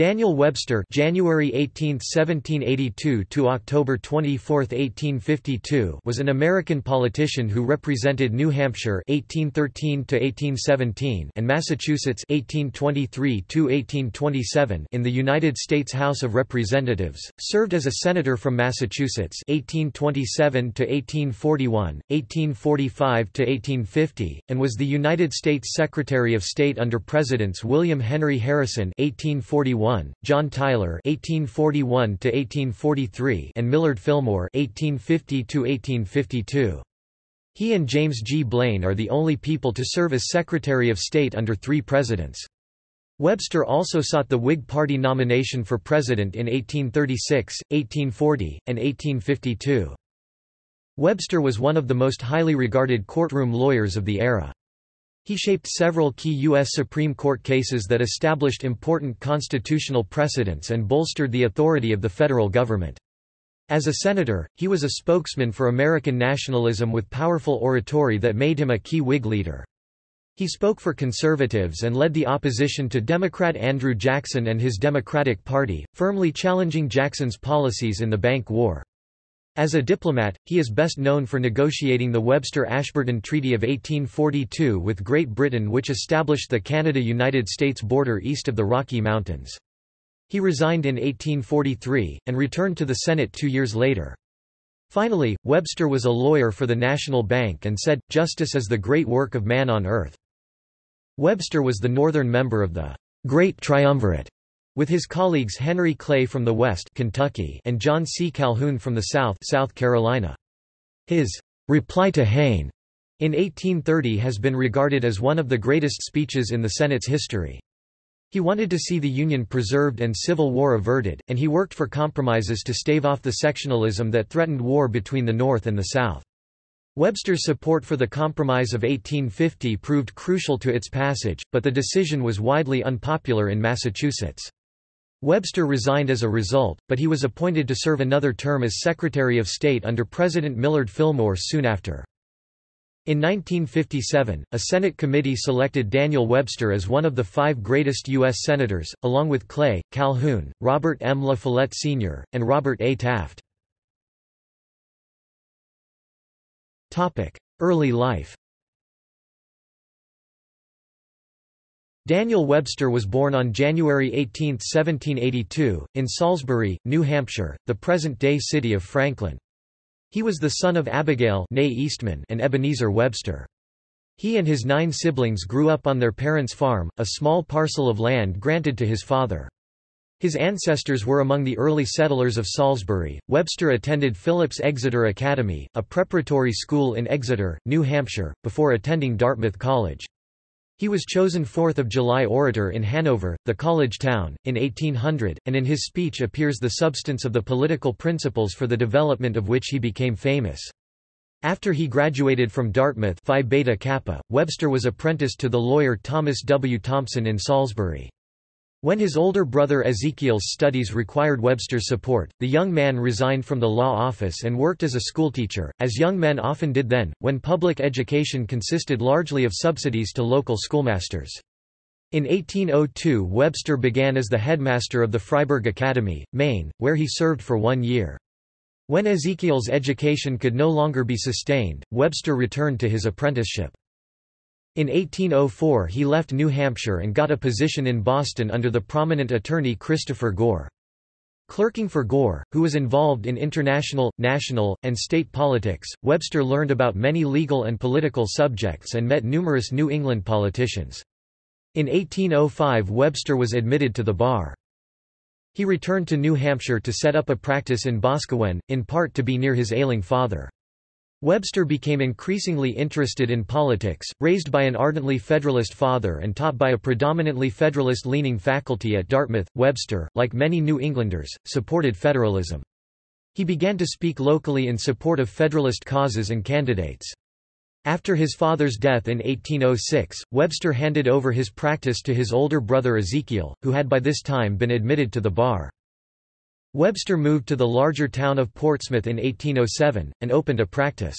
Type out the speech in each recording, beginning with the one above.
Daniel Webster January 18, 1782 to October 24, 1852 was an American politician who represented New Hampshire 1813 to 1817 and Massachusetts 1823 to 1827 in the United States House of Representatives, served as a senator from Massachusetts 1827 to 1841, 1845 to 1850 and was the United States Secretary of State under Presidents William Henry Harrison 1841 John Tyler (1841–1843) and Millard Fillmore (1850–1852). He and James G. Blaine are the only people to serve as Secretary of State under three presidents. Webster also sought the Whig Party nomination for president in 1836, 1840, and 1852. Webster was one of the most highly regarded courtroom lawyers of the era. He shaped several key U.S. Supreme Court cases that established important constitutional precedents and bolstered the authority of the federal government. As a senator, he was a spokesman for American nationalism with powerful oratory that made him a key Whig leader. He spoke for conservatives and led the opposition to Democrat Andrew Jackson and his Democratic Party, firmly challenging Jackson's policies in the Bank War. As a diplomat, he is best known for negotiating the Webster-Ashburton Treaty of 1842 with Great Britain which established the Canada-United States border east of the Rocky Mountains. He resigned in 1843, and returned to the Senate two years later. Finally, Webster was a lawyer for the National Bank and said, Justice is the great work of man on earth. Webster was the northern member of the Great Triumvirate with his colleagues Henry Clay from the West Kentucky and John C. Calhoun from the South South Carolina. His reply to Hayne in 1830 has been regarded as one of the greatest speeches in the Senate's history. He wanted to see the Union preserved and Civil War averted, and he worked for compromises to stave off the sectionalism that threatened war between the North and the South. Webster's support for the Compromise of 1850 proved crucial to its passage, but the decision was widely unpopular in Massachusetts. Webster resigned as a result, but he was appointed to serve another term as Secretary of State under President Millard Fillmore soon after. In 1957, a Senate committee selected Daniel Webster as one of the five greatest U.S. Senators, along with Clay, Calhoun, Robert M. La Follette Sr., and Robert A. Taft. Early life Daniel Webster was born on January 18, 1782, in Salisbury, New Hampshire, the present-day city of Franklin. He was the son of Abigail Eastman and Ebenezer Webster. He and his nine siblings grew up on their parents' farm, a small parcel of land granted to his father. His ancestors were among the early settlers of Salisbury. Webster attended Phillips Exeter Academy, a preparatory school in Exeter, New Hampshire, before attending Dartmouth College. He was chosen 4th of July orator in Hanover, the college town, in 1800, and in his speech appears the substance of the political principles for the development of which he became famous. After he graduated from Dartmouth Phi Beta Kappa, Webster was apprenticed to the lawyer Thomas W. Thompson in Salisbury. When his older brother Ezekiel's studies required Webster's support, the young man resigned from the law office and worked as a schoolteacher, as young men often did then, when public education consisted largely of subsidies to local schoolmasters. In 1802 Webster began as the headmaster of the Fryeburg Academy, Maine, where he served for one year. When Ezekiel's education could no longer be sustained, Webster returned to his apprenticeship. In 1804 he left New Hampshire and got a position in Boston under the prominent attorney Christopher Gore. Clerking for Gore, who was involved in international, national, and state politics, Webster learned about many legal and political subjects and met numerous New England politicians. In 1805 Webster was admitted to the bar. He returned to New Hampshire to set up a practice in Boscawen, in part to be near his ailing father. Webster became increasingly interested in politics, raised by an ardently Federalist father and taught by a predominantly Federalist-leaning faculty at Dartmouth. Webster, like many New Englanders, supported federalism. He began to speak locally in support of Federalist causes and candidates. After his father's death in 1806, Webster handed over his practice to his older brother Ezekiel, who had by this time been admitted to the bar. Webster moved to the larger town of Portsmouth in 1807, and opened a practice.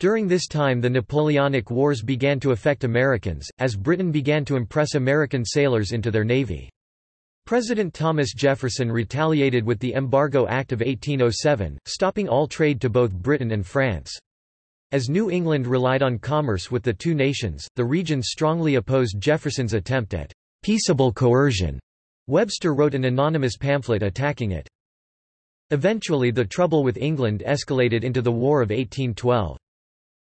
During this time the Napoleonic Wars began to affect Americans, as Britain began to impress American sailors into their navy. President Thomas Jefferson retaliated with the Embargo Act of 1807, stopping all trade to both Britain and France. As New England relied on commerce with the two nations, the region strongly opposed Jefferson's attempt at peaceable coercion. Webster wrote an anonymous pamphlet attacking it. Eventually the trouble with England escalated into the War of 1812.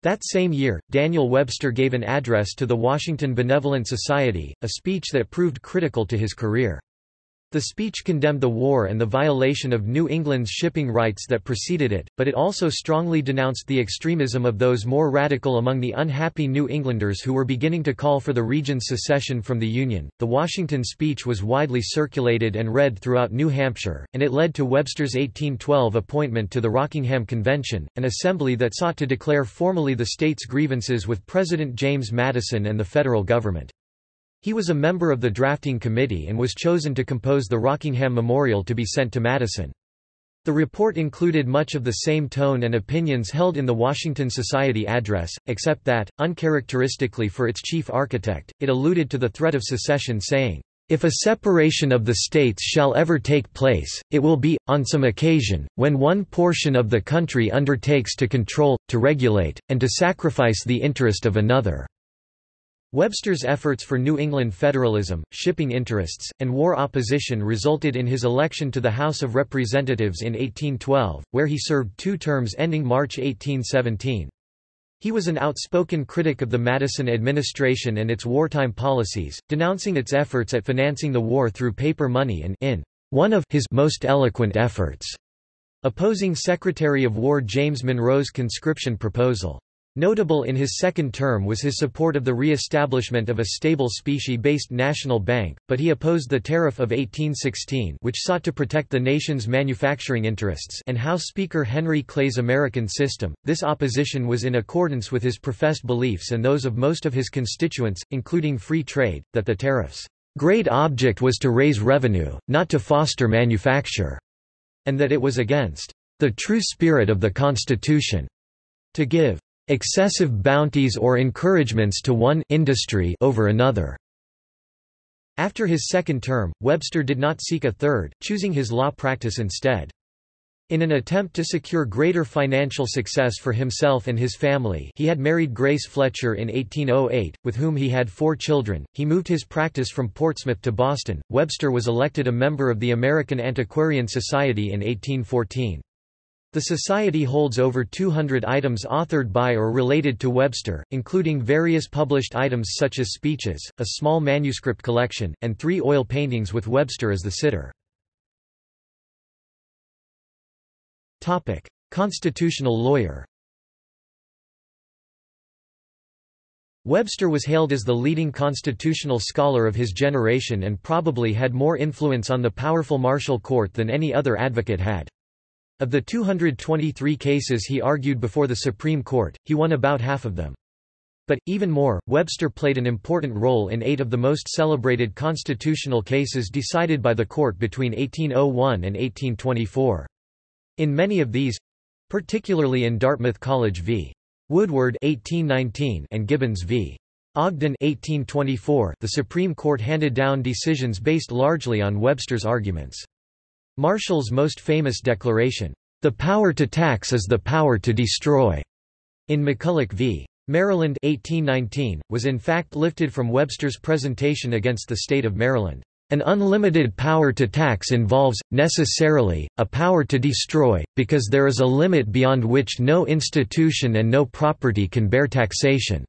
That same year, Daniel Webster gave an address to the Washington Benevolent Society, a speech that proved critical to his career. The speech condemned the war and the violation of New England's shipping rights that preceded it, but it also strongly denounced the extremism of those more radical among the unhappy New Englanders who were beginning to call for the region's secession from the Union. The Washington speech was widely circulated and read throughout New Hampshire, and it led to Webster's 1812 appointment to the Rockingham Convention, an assembly that sought to declare formally the state's grievances with President James Madison and the federal government. He was a member of the drafting committee and was chosen to compose the Rockingham Memorial to be sent to Madison. The report included much of the same tone and opinions held in the Washington Society address, except that, uncharacteristically for its chief architect, it alluded to the threat of secession saying, if a separation of the states shall ever take place, it will be, on some occasion, when one portion of the country undertakes to control, to regulate, and to sacrifice the interest of another. Webster's efforts for New England federalism, shipping interests, and war opposition resulted in his election to the House of Representatives in 1812, where he served two terms ending March 1817. He was an outspoken critic of the Madison administration and its wartime policies, denouncing its efforts at financing the war through paper money and in one of his most eloquent efforts, opposing Secretary of War James Monroe's conscription proposal. Notable in his second term was his support of the re-establishment of a stable specie-based national bank, but he opposed the Tariff of 1816 which sought to protect the nation's manufacturing interests and House Speaker Henry Clay's American system. This opposition was in accordance with his professed beliefs and those of most of his constituents, including free trade, that the tariffs' great object was to raise revenue, not to foster manufacture, and that it was against the true spirit of the Constitution to give excessive bounties or encouragements to one industry over another. After his second term, Webster did not seek a third, choosing his law practice instead. In an attempt to secure greater financial success for himself and his family he had married Grace Fletcher in 1808, with whom he had four children. He moved his practice from Portsmouth to Boston. Webster was elected a member of the American Antiquarian Society in 1814. The Society holds over 200 items authored by or related to Webster, including various published items such as speeches, a small manuscript collection, and three oil paintings with Webster as the sitter. Constitutional lawyer Webster was hailed as the leading constitutional scholar of his generation and probably had more influence on the powerful Marshall Court than any other advocate had. Of the 223 cases he argued before the Supreme Court, he won about half of them. But, even more, Webster played an important role in eight of the most celebrated constitutional cases decided by the court between 1801 and 1824. In many of these—particularly in Dartmouth College v. Woodward 1819 and Gibbons v. Ogden 1824, the Supreme Court handed down decisions based largely on Webster's arguments. Marshall's most famous declaration, "...the power to tax is the power to destroy," in McCulloch v. Maryland 1819, was in fact lifted from Webster's presentation against the state of Maryland. An unlimited power to tax involves, necessarily, a power to destroy, because there is a limit beyond which no institution and no property can bear taxation.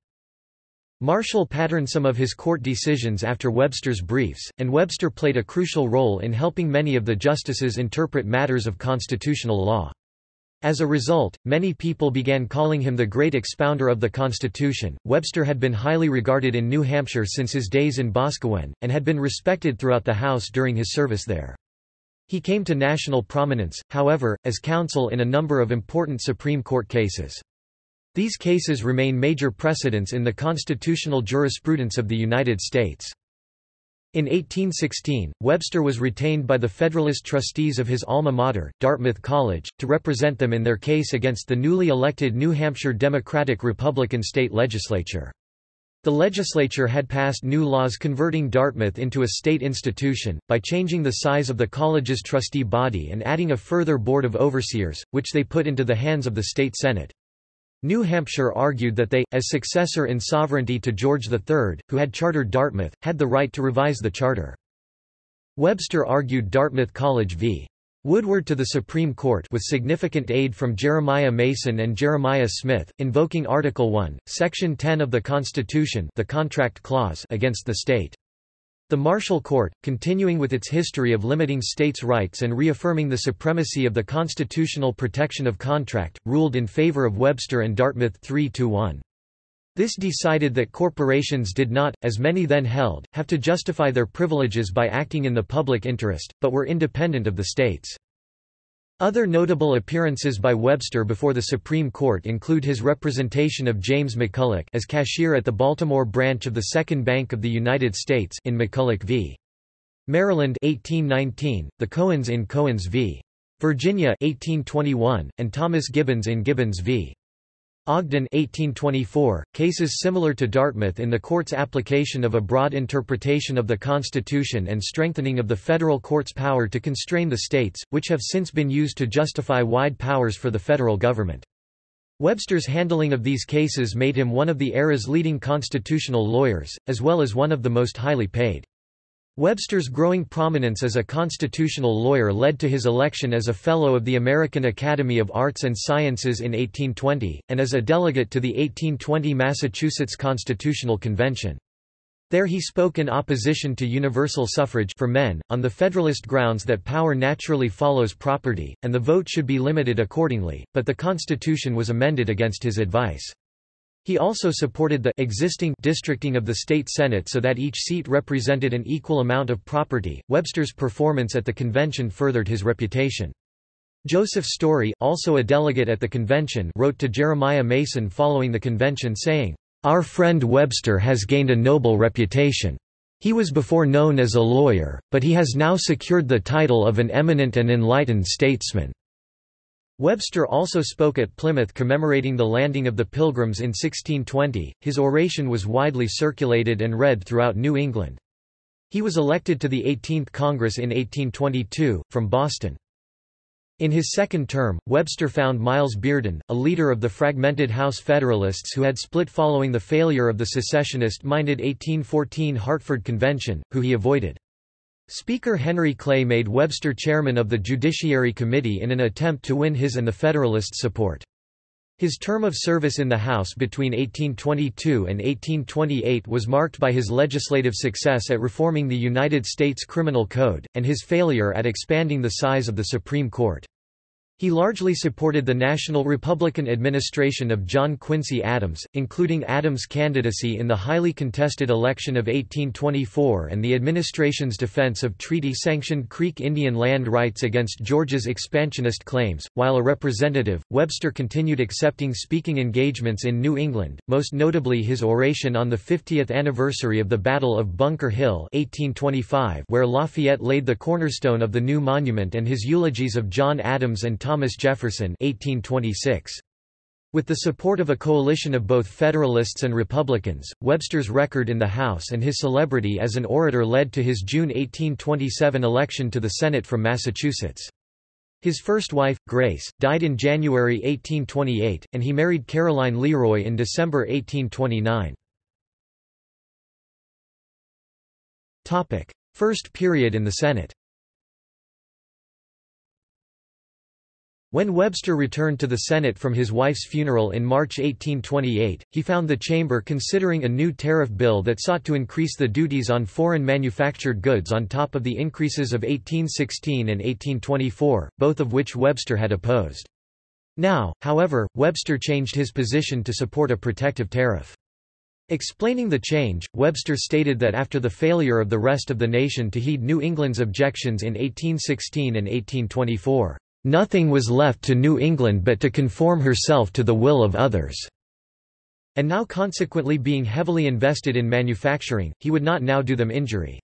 Marshall patterned some of his court decisions after Webster's briefs, and Webster played a crucial role in helping many of the justices interpret matters of constitutional law. As a result, many people began calling him the great expounder of the Constitution. Webster had been highly regarded in New Hampshire since his days in Boscawen, and had been respected throughout the House during his service there. He came to national prominence, however, as counsel in a number of important Supreme Court cases. These cases remain major precedents in the constitutional jurisprudence of the United States. In 1816, Webster was retained by the Federalist trustees of his alma mater, Dartmouth College, to represent them in their case against the newly elected New Hampshire Democratic-Republican state legislature. The legislature had passed new laws converting Dartmouth into a state institution, by changing the size of the college's trustee body and adding a further board of overseers, which they put into the hands of the state senate. New Hampshire argued that they, as successor in sovereignty to George III, who had chartered Dartmouth, had the right to revise the charter. Webster argued Dartmouth College v. Woodward to the Supreme Court with significant aid from Jeremiah Mason and Jeremiah Smith, invoking Article 1, Section 10 of the Constitution the contract clause against the state. The Marshall Court, continuing with its history of limiting states' rights and reaffirming the supremacy of the constitutional protection of contract, ruled in favor of Webster and Dartmouth 3–1. This decided that corporations did not, as many then held, have to justify their privileges by acting in the public interest, but were independent of the states. Other notable appearances by Webster before the Supreme Court include his representation of James McCulloch as cashier at the Baltimore branch of the Second Bank of the United States in McCulloch v. Maryland 1819, the Cohens in Cohens v. Virginia 1821, and Thomas Gibbons in Gibbons v. Ogden 1824, cases similar to Dartmouth in the court's application of a broad interpretation of the Constitution and strengthening of the federal court's power to constrain the states, which have since been used to justify wide powers for the federal government. Webster's handling of these cases made him one of the era's leading constitutional lawyers, as well as one of the most highly paid. Webster's growing prominence as a constitutional lawyer led to his election as a Fellow of the American Academy of Arts and Sciences in 1820, and as a delegate to the 1820 Massachusetts Constitutional Convention. There he spoke in opposition to universal suffrage for men, on the Federalist grounds that power naturally follows property, and the vote should be limited accordingly, but the Constitution was amended against his advice. He also supported the existing districting of the state senate so that each seat represented an equal amount of property. Webster's performance at the convention furthered his reputation. Joseph Story, also a delegate at the convention, wrote to Jeremiah Mason following the convention saying, "Our friend Webster has gained a noble reputation. He was before known as a lawyer, but he has now secured the title of an eminent and enlightened statesman." Webster also spoke at Plymouth commemorating the landing of the Pilgrims in 1620. His oration was widely circulated and read throughout New England. He was elected to the 18th Congress in 1822, from Boston. In his second term, Webster found Miles Bearden, a leader of the fragmented House Federalists who had split following the failure of the secessionist-minded 1814 Hartford Convention, who he avoided. Speaker Henry Clay made Webster chairman of the Judiciary Committee in an attempt to win his and the Federalists' support. His term of service in the House between 1822 and 1828 was marked by his legislative success at reforming the United States Criminal Code, and his failure at expanding the size of the Supreme Court. He largely supported the National Republican administration of John Quincy Adams, including Adams' candidacy in the highly contested election of 1824 and the administration's defense of treaty-sanctioned Creek Indian land rights against Georgia's expansionist claims. While a representative, Webster continued accepting speaking engagements in New England, most notably his oration on the 50th anniversary of the Battle of Bunker Hill 1825 where Lafayette laid the cornerstone of the new monument and his eulogies of John Adams and Thomas Jefferson 1826. With the support of a coalition of both Federalists and Republicans, Webster's record in the House and his celebrity as an orator led to his June 1827 election to the Senate from Massachusetts. His first wife, Grace, died in January 1828, and he married Caroline Leroy in December 1829. First period in the Senate When Webster returned to the Senate from his wife's funeral in March 1828, he found the chamber considering a new tariff bill that sought to increase the duties on foreign manufactured goods on top of the increases of 1816 and 1824, both of which Webster had opposed. Now, however, Webster changed his position to support a protective tariff. Explaining the change, Webster stated that after the failure of the rest of the nation to heed New England's objections in 1816 and 1824, Nothing was left to New England but to conform herself to the will of others. And now consequently being heavily invested in manufacturing, he would not now do them injury.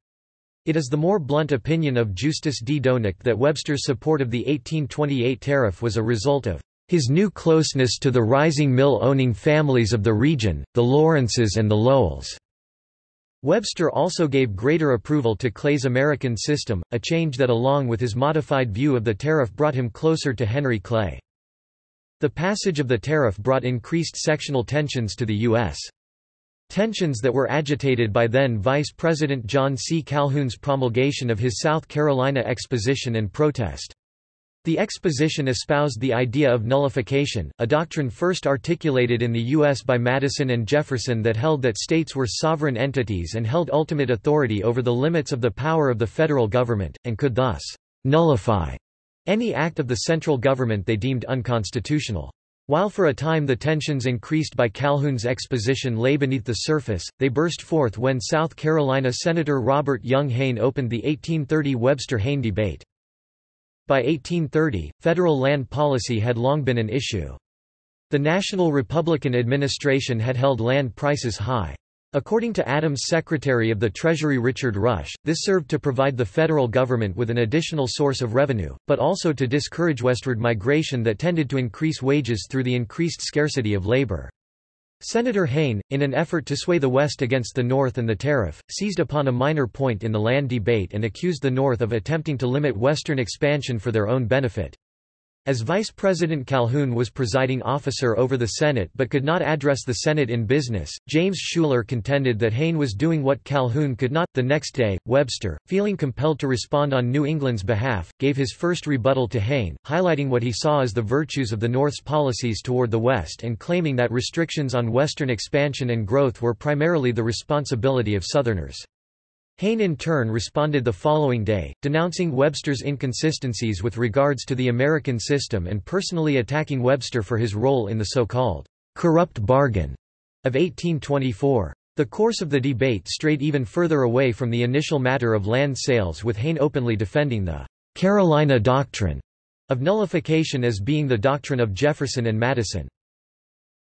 It is the more blunt opinion of Justus D. Doenecke that Webster's support of the 1828 tariff was a result of His new closeness to the rising mill-owning families of the region, the Lawrences and the Lowells. Webster also gave greater approval to Clay's American system, a change that along with his modified view of the tariff brought him closer to Henry Clay. The passage of the tariff brought increased sectional tensions to the U.S. Tensions that were agitated by then Vice President John C. Calhoun's promulgation of his South Carolina Exposition and Protest. The exposition espoused the idea of nullification, a doctrine first articulated in the U.S. by Madison and Jefferson that held that states were sovereign entities and held ultimate authority over the limits of the power of the federal government, and could thus nullify any act of the central government they deemed unconstitutional. While for a time the tensions increased by Calhoun's exposition lay beneath the surface, they burst forth when South Carolina Senator Robert Young Hayne opened the 1830 Webster-Hayne debate. By 1830, federal land policy had long been an issue. The National Republican administration had held land prices high. According to Adams' Secretary of the Treasury Richard Rush, this served to provide the federal government with an additional source of revenue, but also to discourage westward migration that tended to increase wages through the increased scarcity of labor. Senator Hayne, in an effort to sway the West against the North and the tariff, seized upon a minor point in the land debate and accused the North of attempting to limit Western expansion for their own benefit. As Vice President Calhoun was presiding officer over the Senate but could not address the Senate in business, James Schouler contended that Hayne was doing what Calhoun could not. The next day, Webster, feeling compelled to respond on New England's behalf, gave his first rebuttal to Hayne, highlighting what he saw as the virtues of the North's policies toward the West and claiming that restrictions on Western expansion and growth were primarily the responsibility of Southerners. Hayne in turn responded the following day, denouncing Webster's inconsistencies with regards to the American system and personally attacking Webster for his role in the so-called corrupt bargain of 1824. The course of the debate strayed even further away from the initial matter of land sales with Hayne openly defending the Carolina Doctrine of nullification as being the doctrine of Jefferson and Madison.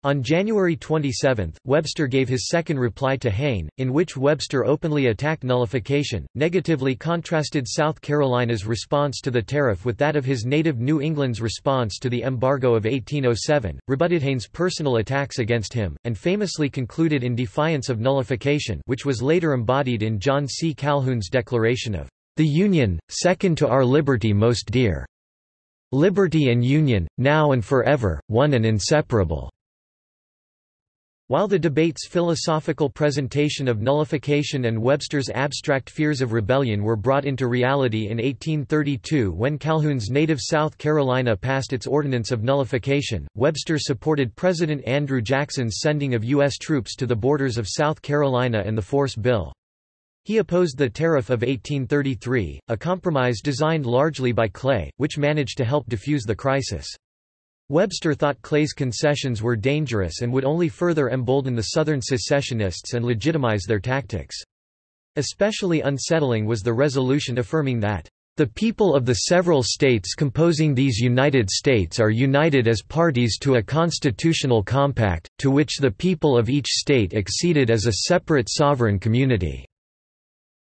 On January 27, Webster gave his second reply to Hayne, in which Webster openly attacked nullification, negatively contrasted South Carolina's response to the tariff with that of his native New England's response to the embargo of 1807, rebutted Hayne's personal attacks against him, and famously concluded in defiance of nullification which was later embodied in John C. Calhoun's declaration of the Union, second to our liberty most dear. Liberty and Union, now and forever, one and inseparable. While the debate's philosophical presentation of nullification and Webster's abstract fears of rebellion were brought into reality in 1832 when Calhoun's native South Carolina passed its Ordinance of Nullification, Webster supported President Andrew Jackson's sending of U.S. troops to the borders of South Carolina and the Force Bill. He opposed the Tariff of 1833, a compromise designed largely by Clay, which managed to help defuse the crisis. Webster thought Clay's concessions were dangerous and would only further embolden the Southern secessionists and legitimize their tactics. Especially unsettling was the resolution affirming that, "...the people of the several states composing these United States are united as parties to a constitutional compact, to which the people of each state acceded as a separate sovereign community."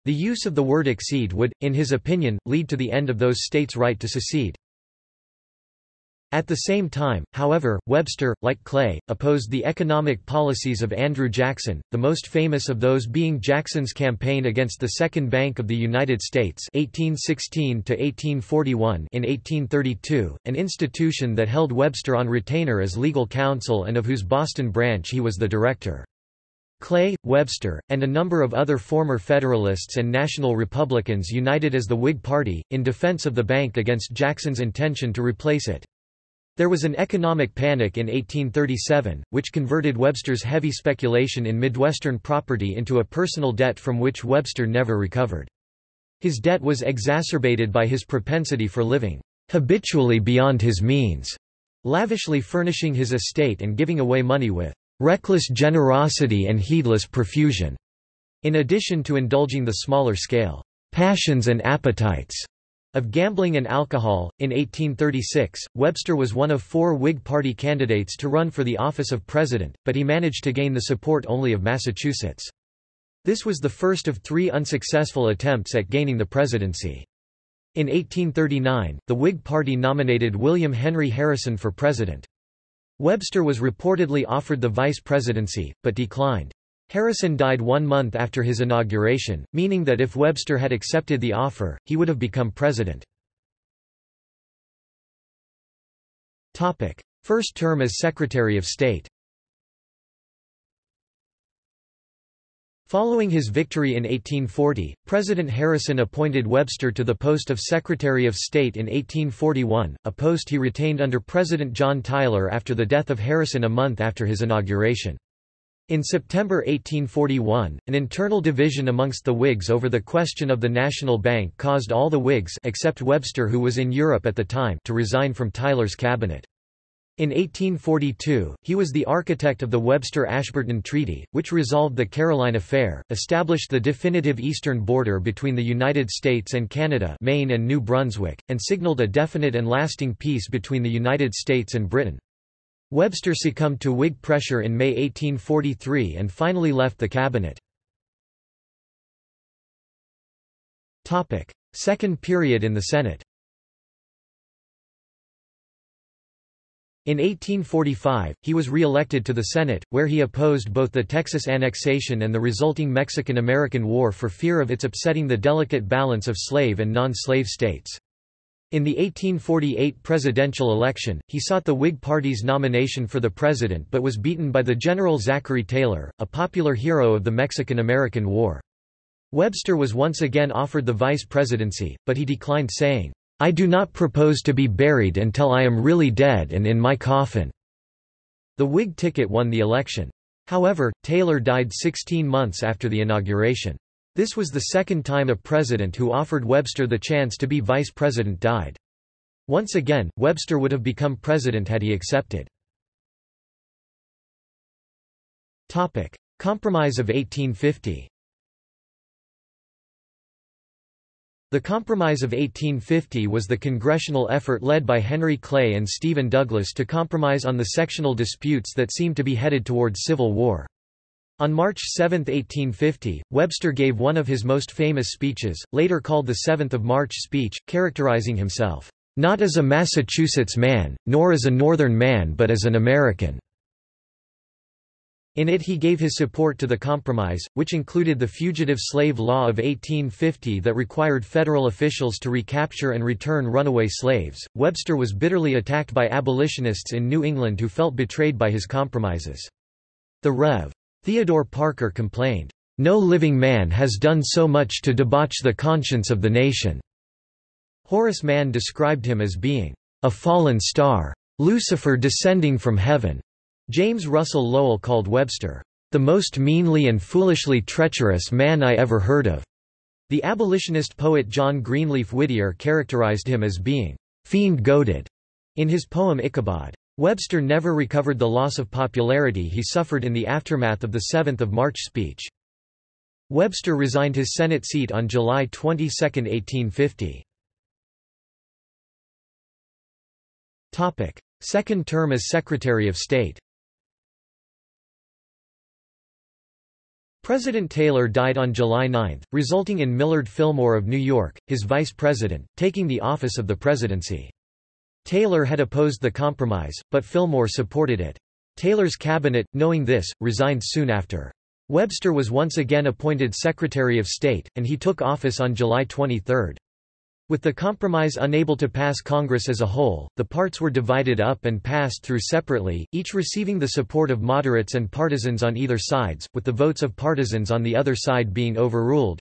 The use of the word accede would, in his opinion, lead to the end of those states' right to secede. At the same time, however, Webster, like Clay, opposed the economic policies of Andrew Jackson, the most famous of those being Jackson's campaign against the Second Bank of the United States 1816 in 1832, an institution that held Webster on retainer as legal counsel and of whose Boston branch he was the director. Clay, Webster, and a number of other former Federalists and National Republicans united as the Whig Party, in defense of the bank against Jackson's intention to replace it. There was an economic panic in 1837, which converted Webster's heavy speculation in Midwestern property into a personal debt from which Webster never recovered. His debt was exacerbated by his propensity for living habitually beyond his means, lavishly furnishing his estate and giving away money with reckless generosity and heedless profusion, in addition to indulging the smaller scale passions and appetites of gambling and alcohol. In 1836, Webster was one of four Whig Party candidates to run for the office of president, but he managed to gain the support only of Massachusetts. This was the first of three unsuccessful attempts at gaining the presidency. In 1839, the Whig Party nominated William Henry Harrison for president. Webster was reportedly offered the vice presidency, but declined. Harrison died one month after his inauguration, meaning that if Webster had accepted the offer, he would have become president. First term as Secretary of State Following his victory in 1840, President Harrison appointed Webster to the post of Secretary of State in 1841, a post he retained under President John Tyler after the death of Harrison a month after his inauguration. In September 1841, an internal division amongst the Whigs over the question of the National Bank caused all the Whigs except Webster who was in Europe at the time to resign from Tyler's cabinet. In 1842, he was the architect of the Webster-Ashburton Treaty, which resolved the Caroline Affair, established the definitive eastern border between the United States and Canada Maine and New Brunswick, and signaled a definite and lasting peace between the United States and Britain. Webster succumbed to Whig pressure in May 1843 and finally left the cabinet. Second period in the Senate In 1845, he was re-elected to the Senate, where he opposed both the Texas annexation and the resulting Mexican-American War for fear of its upsetting the delicate balance of slave and non-slave states. In the 1848 presidential election, he sought the Whig Party's nomination for the president but was beaten by the General Zachary Taylor, a popular hero of the Mexican-American War. Webster was once again offered the vice presidency, but he declined saying, I do not propose to be buried until I am really dead and in my coffin." The Whig ticket won the election. However, Taylor died 16 months after the inauguration. This was the second time a president who offered Webster the chance to be vice president died. Once again, Webster would have become president had he accepted. Topic: Compromise of 1850 The Compromise of 1850 was the congressional effort led by Henry Clay and Stephen Douglas to compromise on the sectional disputes that seemed to be headed toward civil war. On March 7, 1850, Webster gave one of his most famous speeches, later called the Seventh of March speech, characterizing himself, "...not as a Massachusetts man, nor as a Northern man but as an American." In it he gave his support to the compromise, which included the Fugitive Slave Law of 1850 that required federal officials to recapture and return runaway slaves. Webster was bitterly attacked by abolitionists in New England who felt betrayed by his compromises. The Rev. Theodore Parker complained, "No living man has done so much to debauch the conscience of the nation." Horace Mann described him as being a fallen star, Lucifer descending from heaven. James Russell Lowell called Webster, "...the most meanly and foolishly treacherous man I ever heard of." The abolitionist poet John Greenleaf Whittier characterized him as being, "...fiend-goaded," in his poem Ichabod. Webster never recovered the loss of popularity he suffered in the aftermath of the 7th of March speech. Webster resigned his Senate seat on July 22, 1850. Second term as Secretary of State President Taylor died on July 9, resulting in Millard Fillmore of New York, his vice president, taking the office of the presidency. Taylor had opposed the compromise, but Fillmore supported it. Taylor's cabinet, knowing this, resigned soon after. Webster was once again appointed Secretary of State, and he took office on July 23. With the compromise unable to pass Congress as a whole, the parts were divided up and passed through separately, each receiving the support of moderates and partisans on either sides, with the votes of partisans on the other side being overruled.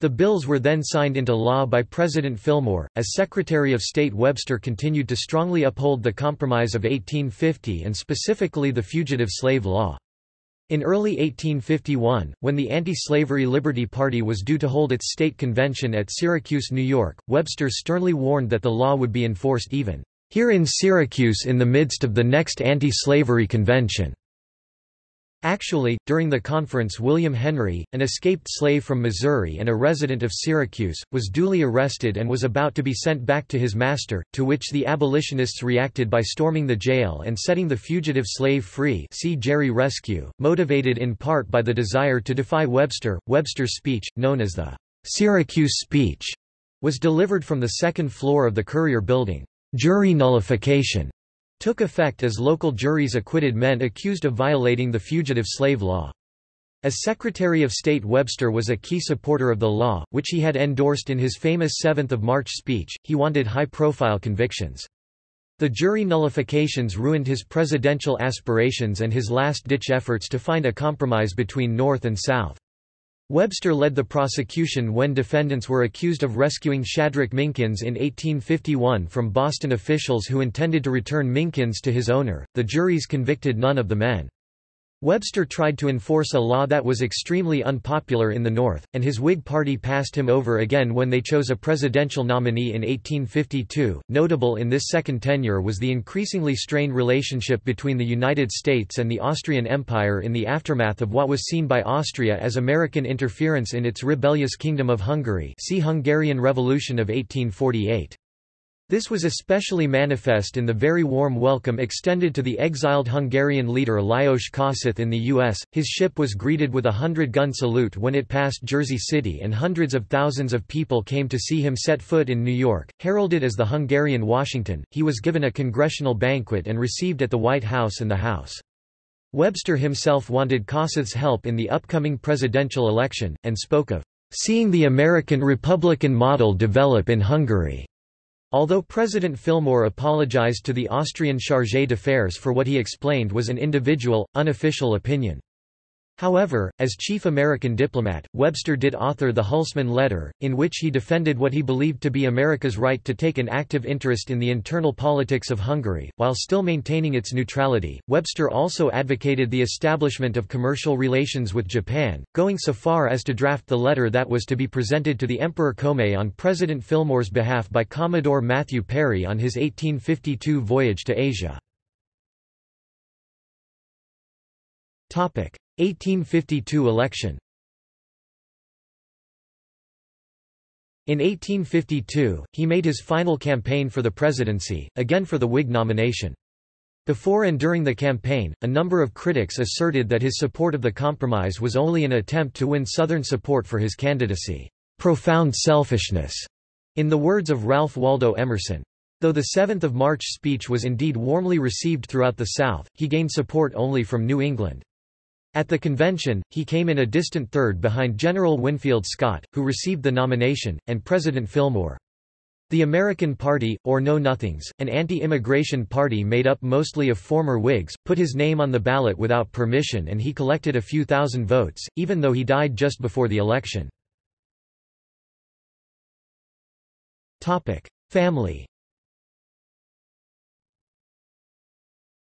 The bills were then signed into law by President Fillmore. As Secretary of State, Webster continued to strongly uphold the Compromise of 1850 and specifically the Fugitive Slave Law. In early 1851, when the anti-slavery Liberty Party was due to hold its state convention at Syracuse, New York, Webster sternly warned that the law would be enforced even here in Syracuse in the midst of the next anti-slavery convention. Actually, during the conference William Henry, an escaped slave from Missouri and a resident of Syracuse, was duly arrested and was about to be sent back to his master, to which the abolitionists reacted by storming the jail and setting the fugitive slave free see Jerry Rescue, motivated in part by the desire to defy Webster. Webster's speech, known as the Syracuse speech, was delivered from the second floor of the Courier building. Jury nullification took effect as local juries acquitted men accused of violating the fugitive slave law. As Secretary of State Webster was a key supporter of the law, which he had endorsed in his famous 7th of March speech, he wanted high-profile convictions. The jury nullifications ruined his presidential aspirations and his last-ditch efforts to find a compromise between North and South. Webster led the prosecution when defendants were accused of rescuing Shadrach Minkins in 1851 from Boston officials who intended to return Minkins to his owner. The juries convicted none of the men. Webster tried to enforce a law that was extremely unpopular in the North, and his Whig Party passed him over again when they chose a presidential nominee in 1852. Notable in this second tenure was the increasingly strained relationship between the United States and the Austrian Empire in the aftermath of what was seen by Austria as American interference in its rebellious Kingdom of Hungary. See Hungarian Revolution of 1848. This was especially manifest in the very warm welcome extended to the exiled Hungarian leader Lajos Kossuth in the U.S. His ship was greeted with a hundred-gun salute when it passed Jersey City and hundreds of thousands of people came to see him set foot in New York. Heralded as the Hungarian Washington, he was given a congressional banquet and received at the White House and the House. Webster himself wanted Kossuth's help in the upcoming presidential election, and spoke of seeing the American Republican model develop in Hungary. Although President Fillmore apologized to the Austrian chargé d'affaires for what he explained was an individual, unofficial opinion. However, as chief American diplomat, Webster did author the Hülsmann Letter, in which he defended what he believed to be America's right to take an active interest in the internal politics of Hungary, while still maintaining its neutrality. Webster also advocated the establishment of commercial relations with Japan, going so far as to draft the letter that was to be presented to the Emperor Komei on President Fillmore's behalf by Commodore Matthew Perry on his 1852 voyage to Asia. 1852 election In 1852, he made his final campaign for the presidency, again for the Whig nomination. Before and during the campaign, a number of critics asserted that his support of the compromise was only an attempt to win Southern support for his candidacy. Profound selfishness, in the words of Ralph Waldo Emerson. Though the 7th of March speech was indeed warmly received throughout the South, he gained support only from New England. At the convention, he came in a distant third behind General Winfield Scott, who received the nomination, and President Fillmore. The American Party, or Know Nothings, an anti-immigration party made up mostly of former Whigs, put his name on the ballot without permission and he collected a few thousand votes, even though he died just before the election. Family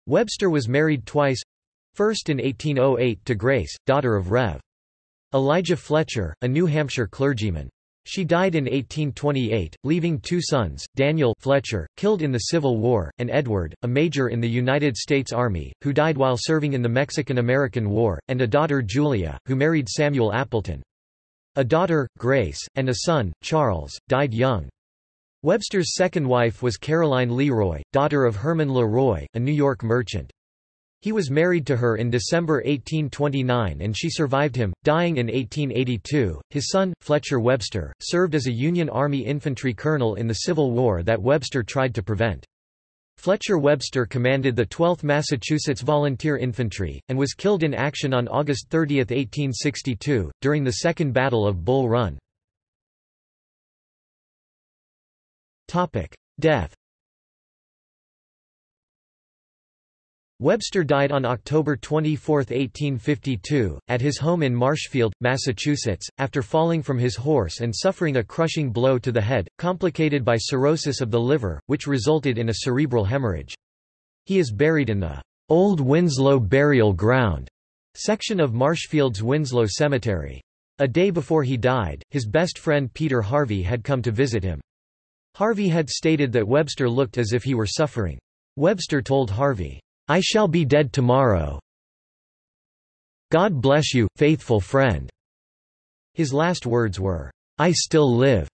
Webster was married twice, First in 1808 to Grace, daughter of Rev. Elijah Fletcher, a New Hampshire clergyman. She died in 1828, leaving two sons, Daniel Fletcher, killed in the Civil War, and Edward, a major in the United States Army, who died while serving in the Mexican-American War, and a daughter Julia, who married Samuel Appleton. A daughter, Grace, and a son, Charles, died young. Webster's second wife was Caroline Leroy, daughter of Herman Leroy, a New York merchant. He was married to her in December 1829 and she survived him, dying in 1882. His son, Fletcher Webster, served as a Union Army infantry colonel in the Civil War that Webster tried to prevent. Fletcher Webster commanded the 12th Massachusetts Volunteer Infantry, and was killed in action on August 30, 1862, during the Second Battle of Bull Run. Death Webster died on October 24, 1852, at his home in Marshfield, Massachusetts, after falling from his horse and suffering a crushing blow to the head, complicated by cirrhosis of the liver, which resulted in a cerebral hemorrhage. He is buried in the Old Winslow Burial Ground section of Marshfield's Winslow Cemetery. A day before he died, his best friend Peter Harvey had come to visit him. Harvey had stated that Webster looked as if he were suffering. Webster told Harvey, I shall be dead tomorrow. God bless you, faithful friend. His last words were, I still live.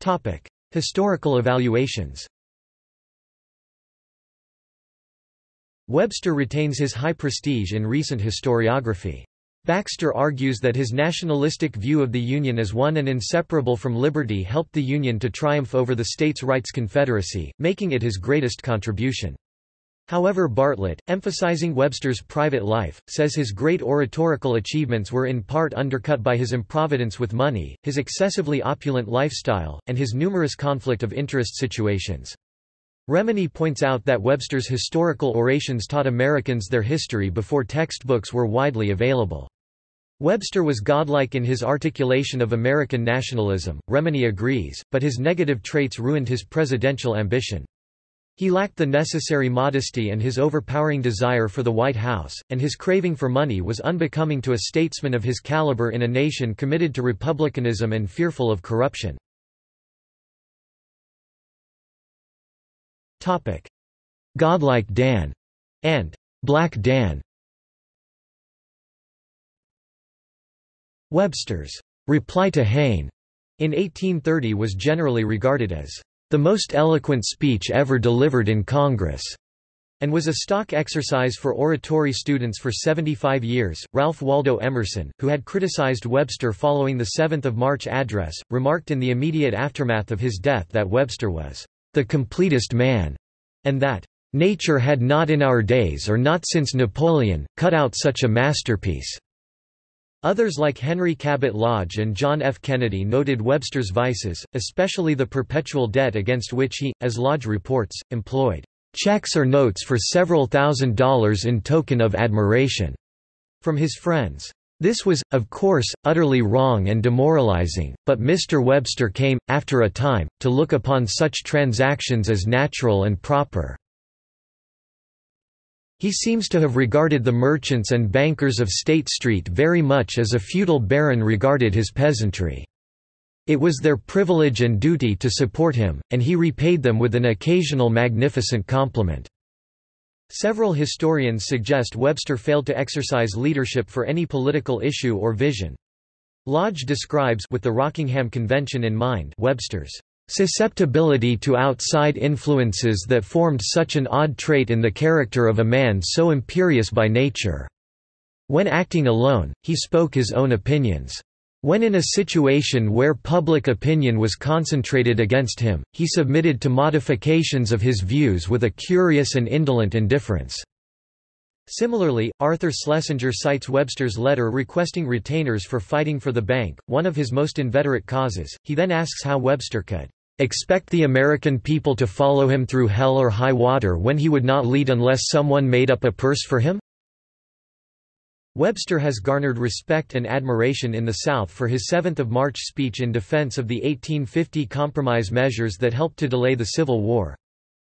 Topic: Historical evaluations. Webster retains his high prestige in recent historiography. Baxter argues that his nationalistic view of the Union as one and inseparable from liberty helped the Union to triumph over the states' rights confederacy, making it his greatest contribution. However Bartlett, emphasizing Webster's private life, says his great oratorical achievements were in part undercut by his improvidence with money, his excessively opulent lifestyle, and his numerous conflict of interest situations. Remini points out that Webster's historical orations taught Americans their history before textbooks were widely available. Webster was godlike in his articulation of American nationalism, Remini agrees, but his negative traits ruined his presidential ambition. He lacked the necessary modesty and his overpowering desire for the White House, and his craving for money was unbecoming to a statesman of his caliber in a nation committed to republicanism and fearful of corruption. Godlike Dan and Black Dan. Webster's reply to Hayne in 1830 was generally regarded as the most eloquent speech ever delivered in Congress and was a stock exercise for oratory students for 75 years. Ralph Waldo Emerson, who had criticized Webster following the 7th of March address, remarked in the immediate aftermath of his death that Webster was the completest man, and that, "...nature had not in our days or not since Napoleon, cut out such a masterpiece." Others like Henry Cabot Lodge and John F. Kennedy noted Webster's vices, especially the perpetual debt against which he, as Lodge reports, employed checks or notes for several thousand dollars in token of admiration from his friends. This was, of course, utterly wrong and demoralizing, but Mr. Webster came, after a time, to look upon such transactions as natural and proper. He seems to have regarded the merchants and bankers of State Street very much as a feudal baron regarded his peasantry. It was their privilege and duty to support him, and he repaid them with an occasional magnificent compliment. Several historians suggest Webster failed to exercise leadership for any political issue or vision. Lodge describes with the Rockingham Convention in mind Webster's susceptibility to outside influences that formed such an odd trait in the character of a man so imperious by nature. When acting alone, he spoke his own opinions. When in a situation where public opinion was concentrated against him, he submitted to modifications of his views with a curious and indolent indifference. Similarly, Arthur Schlesinger cites Webster's letter requesting retainers for fighting for the bank, one of his most inveterate causes. He then asks how Webster could expect the American people to follow him through hell or high water when he would not lead unless someone made up a purse for him? Webster has garnered respect and admiration in the South for his 7th of March speech in defense of the 1850 compromise measures that helped to delay the Civil War.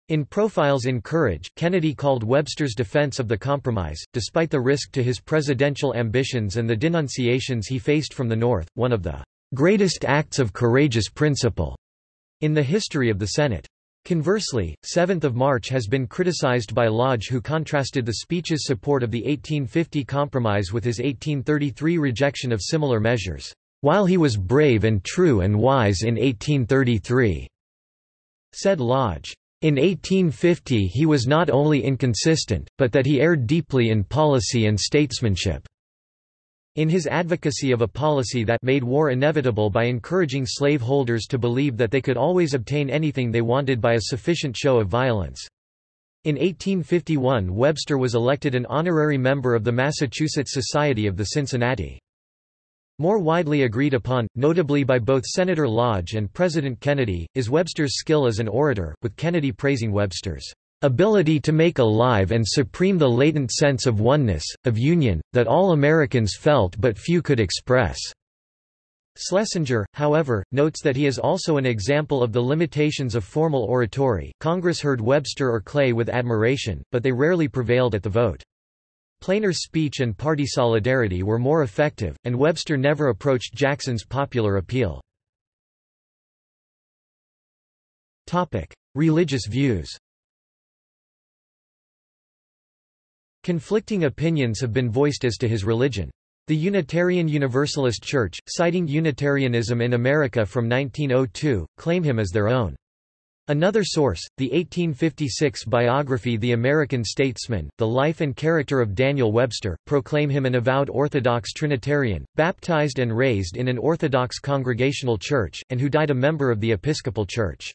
In Profiles in Courage, Kennedy called Webster's defense of the compromise, despite the risk to his presidential ambitions and the denunciations he faced from the North, one of the greatest acts of courageous principle in the history of the Senate. Conversely, 7th of March has been criticized by Lodge who contrasted the speech's support of the 1850 Compromise with his 1833 rejection of similar measures, "...while he was brave and true and wise in 1833," said Lodge. In 1850 he was not only inconsistent, but that he erred deeply in policy and statesmanship. In his advocacy of a policy that made war inevitable by encouraging slaveholders to believe that they could always obtain anything they wanted by a sufficient show of violence. In 1851 Webster was elected an honorary member of the Massachusetts Society of the Cincinnati. More widely agreed upon, notably by both Senator Lodge and President Kennedy, is Webster's skill as an orator, with Kennedy praising Webster's ability to make alive and supreme the latent sense of oneness, of union, that all Americans felt but few could express." Schlesinger, however, notes that he is also an example of the limitations of formal oratory. Congress heard Webster or Clay with admiration, but they rarely prevailed at the vote. Plainer speech and party solidarity were more effective, and Webster never approached Jackson's popular appeal. Religious views Conflicting opinions have been voiced as to his religion. The Unitarian Universalist Church, citing Unitarianism in America from 1902, claim him as their own. Another source, the 1856 biography The American Statesman, The Life and Character of Daniel Webster, proclaim him an avowed Orthodox Trinitarian, baptized and raised in an Orthodox Congregational Church, and who died a member of the Episcopal Church.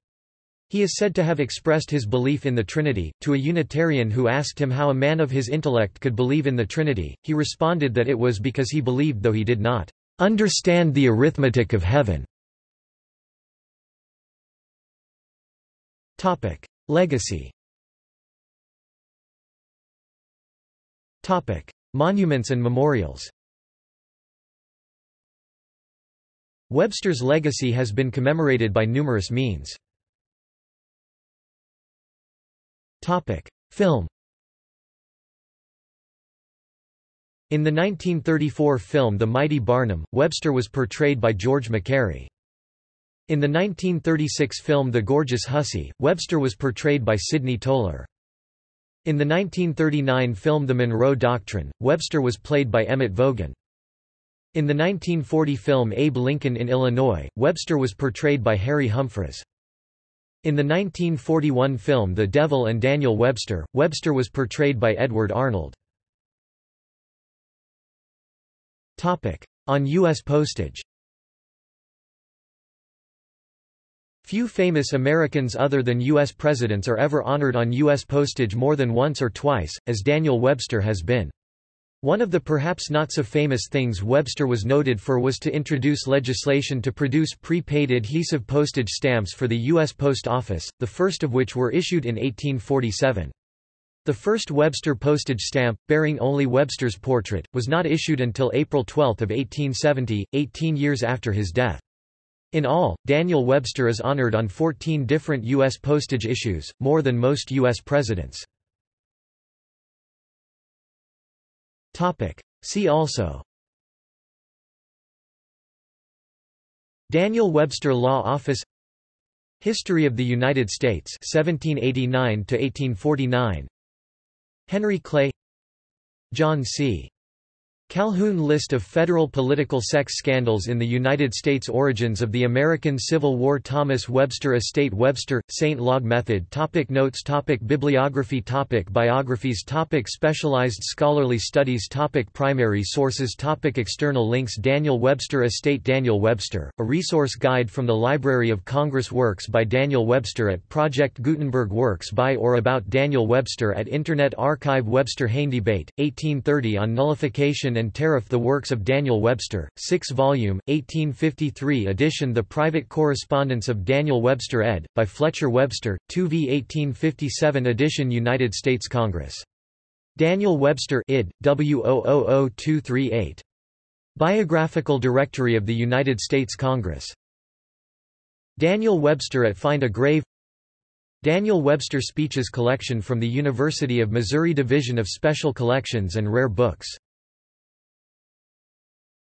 He is said to have expressed his belief in the Trinity. To a Unitarian who asked him how a man of his intellect could believe in the Trinity, he responded that it was because he believed though he did not understand the arithmetic of heaven. Topic: Legacy. Topic: Monuments and memorials. Webster's legacy has been commemorated by numerous means. Topic: Film. In the 1934 film The Mighty Barnum, Webster was portrayed by George MacQuarrie. In the 1936 film The Gorgeous Hussy, Webster was portrayed by Sidney Toler. In the 1939 film The Monroe Doctrine, Webster was played by Emmett Vogan. In the 1940 film Abe Lincoln in Illinois, Webster was portrayed by Harry Humphreys. In the 1941 film The Devil and Daniel Webster, Webster was portrayed by Edward Arnold. On U.S. postage Few famous Americans other than U.S. presidents are ever honored on U.S. postage more than once or twice, as Daniel Webster has been. One of the perhaps not so famous things Webster was noted for was to introduce legislation to produce prepaid adhesive postage stamps for the U.S. Post Office, the first of which were issued in 1847. The first Webster postage stamp, bearing only Webster's portrait, was not issued until April 12 of 1870, 18 years after his death. In all, Daniel Webster is honored on 14 different U.S. postage issues, more than most U.S. presidents. See also. Daniel Webster Law Office. History of the United States 1789 to 1849 Henry Clay. John C. Calhoun List of federal political sex scandals in the United States Origins of the American Civil War Thomas Webster Estate Webster, Sainte-Laguë Method topic Notes topic Bibliography topic Biographies topic Specialized scholarly studies topic Primary sources topic External links Daniel Webster Estate Daniel Webster, a resource guide from the Library of Congress Works by Daniel Webster at Project Gutenberg Works by or about Daniel Webster at Internet Archive Webster Hayne Debate, 1830 on nullification and Tariff The Works of Daniel Webster, 6-volume, 1853 edition The Private Correspondence of Daniel Webster ed., by Fletcher Webster, 2v 1857 edition United States Congress. Daniel Webster id. W000238. Biographical Directory of the United States Congress. Daniel Webster at Find a Grave Daniel Webster Speeches Collection from the University of Missouri Division of Special Collections and Rare Books